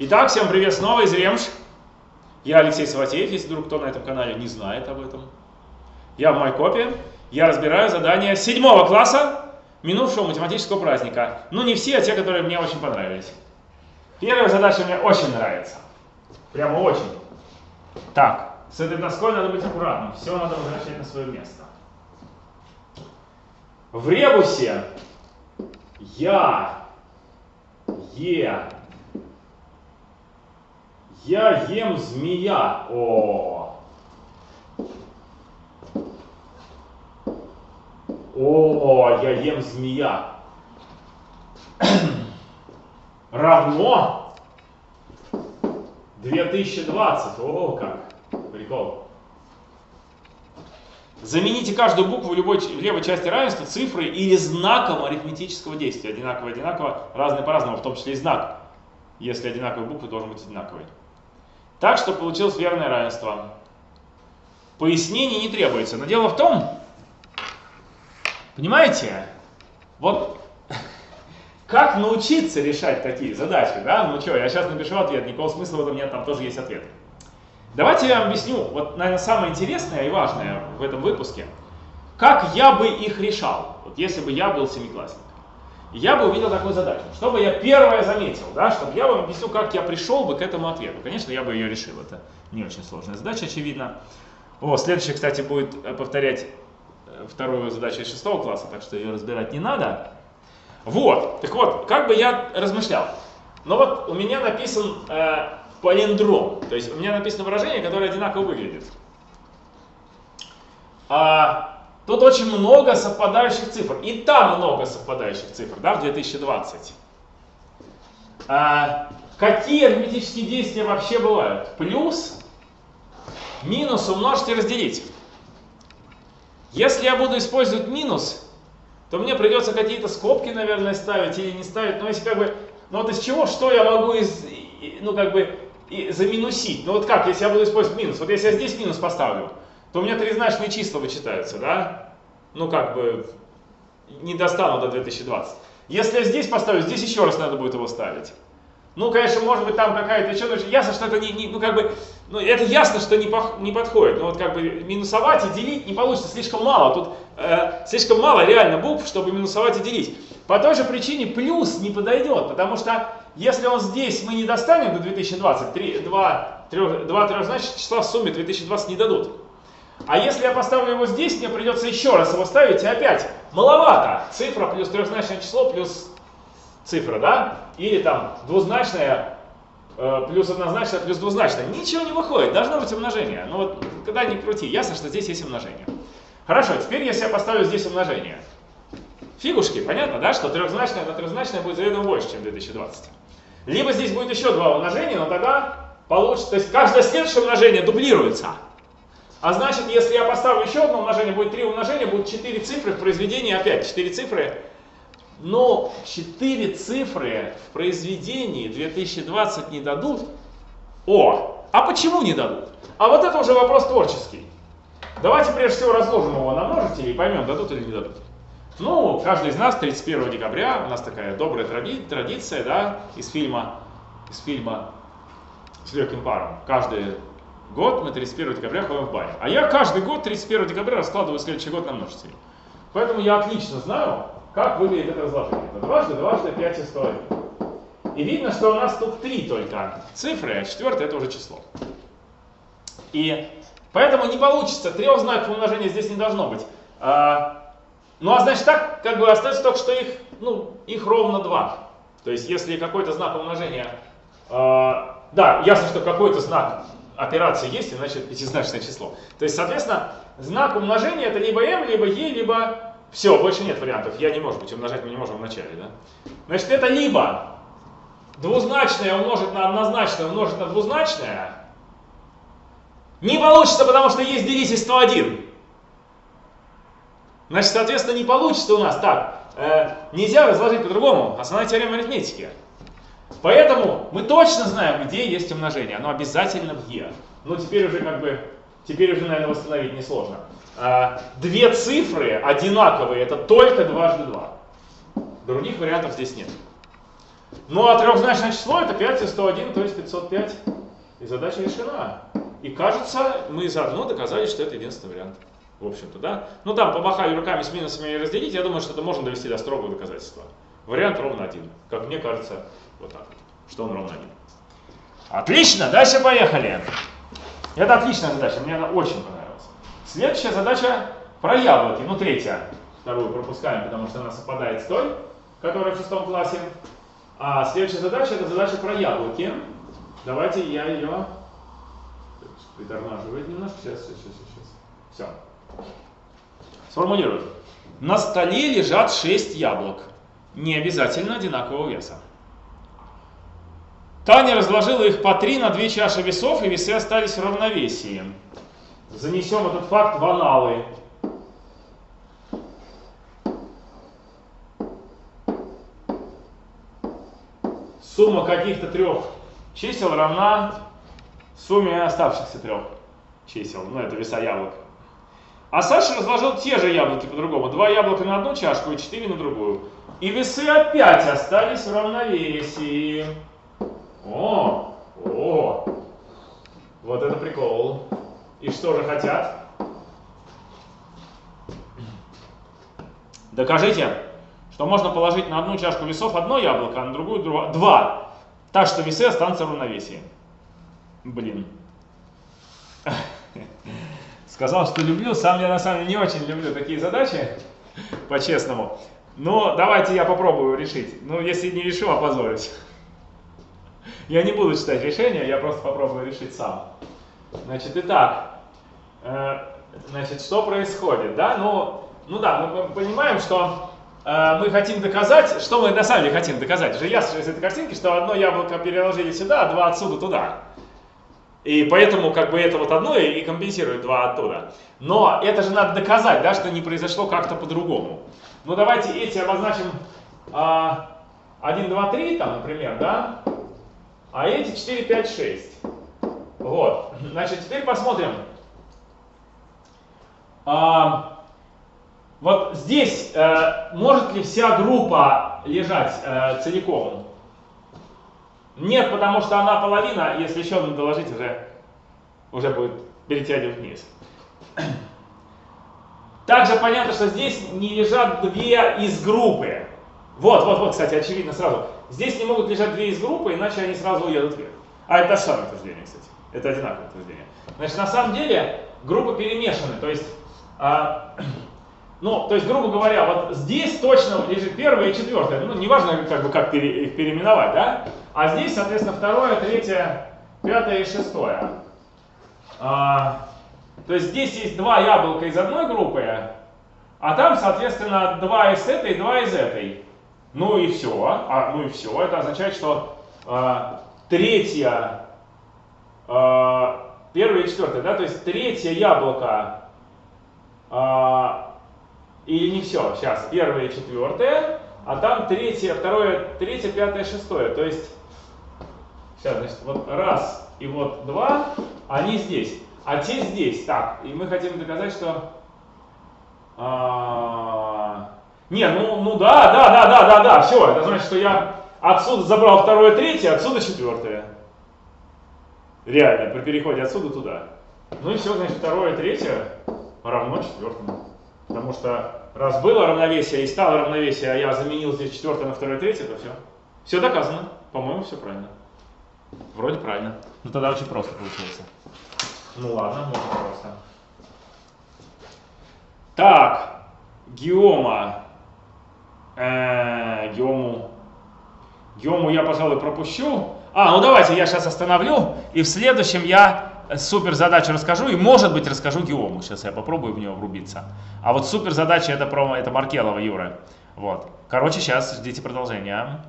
Итак, всем привет снова из Ремш. Я Алексей Саватеев, если вдруг кто на этом канале не знает об этом. Я в Майкопе. Я разбираю задания седьмого класса минувшего математического праздника. Ну, не все, а те, которые мне очень понравились. Первая задача мне очень нравится. Прямо очень. Так, с этой доской надо быть аккуратным. Все надо возвращать на свое место. В ребусе я, е, я ем змея. О, О, я ем змея. Равно 2020. О, как. Прикол. Замените каждую букву в, любой, в левой части равенства цифрой или знаком арифметического действия. Одинаково, одинаково, разное по-разному, в том числе и знак. Если одинаковые буквы, должен быть одинаковый. Так, что получилось верное равенство. Пояснений не требуется. Но дело в том, Понимаете? Вот как научиться решать такие задачи, да? Ну что, я сейчас напишу ответ, никакого смысла в этом нет, там тоже есть ответ. Давайте я вам объясню, вот, наверное, самое интересное и важное в этом выпуске, как я бы их решал, вот если бы я был семиклассник. Я бы увидел такую задачу, чтобы я первое заметил, да, чтобы я вам объяснил, как я пришел бы к этому ответу. Конечно, я бы ее решил, это не очень сложная задача, очевидно. О, следующее, кстати, будет э, повторять вторую задачу из шестого класса, так что ее разбирать не надо. Вот, так вот, как бы я размышлял. Но вот у меня написан э, палиндром, то есть у меня написано выражение, которое одинаково выглядит. А, тут очень много совпадающих цифр, и там много совпадающих цифр, да, в 2020. А, какие арифметические действия вообще бывают? Плюс, минус умножить и разделить. Если я буду использовать минус, то мне придется какие-то скобки, наверное, ставить или не ставить. Но если как бы, ну вот из чего, что я могу из, ну как бы заминусить? Ну вот как, если я буду использовать минус? Вот если я здесь минус поставлю, то у меня трезначные числа вычитаются, да? Ну как бы не достану до 2020. Если я здесь поставлю, здесь еще раз надо будет его ставить. Ну, конечно, может быть, там какая-то еще, ясно, что это не, не, ну, как бы, ну, это ясно, что не, пох, не подходит. Ну, вот, как бы, минусовать и делить не получится, слишком мало. Тут э, слишком мало реально букв, чтобы минусовать и делить. По той же причине плюс не подойдет, потому что если он здесь мы не достанем до 2020, 3, 2, 3, 2 трехзначных числа в сумме 2020 не дадут. А если я поставлю его здесь, мне придется еще раз его ставить, и опять маловато. Цифра плюс трехзначное число плюс цифра, да? Или там двузначная э, плюс однозначная плюс двузначная. Ничего не выходит, должно быть умножение. Ну вот, когда ни крути, ясно, что здесь есть умножение. Хорошо, теперь если я поставлю здесь умножение. Фигушки, понятно, да, что трехзначное на трехзначное будет заведомо больше, чем 2020. Либо здесь будет еще два умножения, но тогда получится, то есть каждое следующее умножение дублируется. А значит, если я поставлю еще одно умножение, будет три умножения, будут четыре цифры в произведении, опять четыре цифры но 4 цифры в произведении 2020 не дадут. О, а почему не дадут? А вот это уже вопрос творческий. Давайте прежде всего разложим его на множители и поймем, дадут или не дадут. Ну, каждый из нас 31 декабря, у нас такая добрая тради традиция, да, из фильма, из фильма с легким паром. Каждый год мы 31 декабря ходим в баню. А я каждый год 31 декабря раскладываю следующий год на множители. Поэтому я отлично знаю, как выглядит это разложение? Это дважды, дважды, 5 и 101. И видно, что у нас тут три только цифры, а четвертое это уже число. И поэтому не получится, трех знаков умножения здесь не должно быть. А, ну а значит так, как бы остается только, что их, ну, их ровно два. То есть если какой-то знак умножения, а, да, ясно, что какой-то знак операции есть, иначе это пятизначное число. То есть, соответственно, знак умножения это либо m, либо e, либо все, больше нет вариантов. Я не может быть, умножать мы не можем в начале. Да? Значит, это либо двузначное умножить на однозначное умножить на двузначное. Не получится, потому что есть делитель 101. Значит, соответственно, не получится у нас так. Э, нельзя разложить по-другому. Основная теорема арифметики. Поэтому мы точно знаем, где есть умножение. Оно обязательно в Е. Ну, теперь уже как бы, теперь уже, наверное, восстановить несложно. А, две цифры одинаковые, это только дважды два. Других вариантов здесь нет. Ну а трехзначное число это 5 и 101, то есть 505. И задача решена. И кажется, мы заодно доказали, что это единственный вариант. В общем-то, да? Ну там помахали руками с минусами и разделить, я думаю, что это можно довести до строгого доказательства. Вариант ровно один. Как мне кажется, вот так вот, что он ровно один. Отлично, дальше поехали. Это отличная задача, мне она очень понравилась. Следующая задача про яблоки, ну третья. Вторую пропускаем, потому что она совпадает с той, которая в шестом классе. А следующая задача это задача про яблоки. Давайте я ее притормаживаю немножко. Сейчас, сейчас, сейчас, сейчас. Все. Сформулирую. На столе лежат 6 яблок. Не обязательно одинакового веса. Таня разложила их по 3 на 2 чаши весов, и весы остались в равновесии. Занесем этот факт в аналы. Сумма каких-то трех чисел равна сумме оставшихся трех чисел. Ну, это веса яблок. А Саша разложил те же яблоки по-другому. Два яблока на одну чашку и четыре на другую. И весы опять остались в равновесии. О, о, вот это прикол. И что же хотят? Докажите, что можно положить на одну чашку весов одно яблоко, а на другую два. Так что весы останутся в равновесии. Блин. Сказал, что люблю. Сам я на самом деле не очень люблю такие задачи, по-честному. Но давайте я попробую решить. Ну, если не решу, опозорюсь. Я не буду читать решение, я просто попробую решить сам. Значит, итак, э, значит, что происходит, да? Ну, ну да, мы понимаем, что э, мы хотим доказать, что мы на самом деле хотим доказать. Уже ясно из этой картинки, что одно яблоко переложили сюда, а два отсюда туда. И поэтому как бы это вот одно и компенсирует два оттуда. Но это же надо доказать, да, что не произошло как-то по-другому. Ну давайте эти обозначим а, 1, 2, 3, там, например, да, а эти 4, 5, 6. Вот, значит, теперь посмотрим. А, вот здесь э, может ли вся группа лежать э, целиком? Нет, потому что она половина, если еще надо доложить, уже, уже будет перетягивать вниз. Также понятно, что здесь не лежат две из группы. Вот, вот, вот, кстати, очевидно сразу. Здесь не могут лежать две из группы, иначе они сразу уедут вверх. А это самое утверждение, кстати. Это одинаковое утверждение. Значит, на самом деле группы перемешаны. То есть, а, ну, то есть, грубо говоря, вот здесь точно лежит первое и четвертое. Ну, неважно, как бы, как пере, их переименовать, да? А здесь, соответственно, второе, третье, пятое и шестое. А, то есть здесь есть два яблока из одной группы, а там, соответственно, два из этой, два из этой. Ну и все. А, ну и все. Это означает, что а, третье, а, первое и четвертое, да, то есть третье яблоко, а, или не все, сейчас, первое и четвертое, а там третье, второе, третье, пятое, шестое. То есть Сейчас, значит, вот раз и вот два, они здесь, а те здесь. Так, и мы хотим доказать, что... А... Не, ну, ну да, да, да, да, да, да, все, это значит, что я отсюда забрал второе, третье, отсюда четвертое. Реально, при переходе отсюда туда. Ну и все, значит, второе, третье равно четвертому. Потому что раз было равновесие и стало равновесие, а я заменил здесь четвертое на второе, третье, то все. Все доказано. По-моему, все правильно. Вроде правильно. Ну тогда очень просто получается. Ну ладно, можно просто. Так, геома. Э, геому. Геому я, пожалуй, пропущу. А, ну давайте я сейчас остановлю, и в следующем я супер задачу расскажу, и может быть расскажу геому. Сейчас я попробую в него врубиться. А вот супер задача это, про, это Маркелова Юра. Вот. Короче, сейчас ждите продолжения.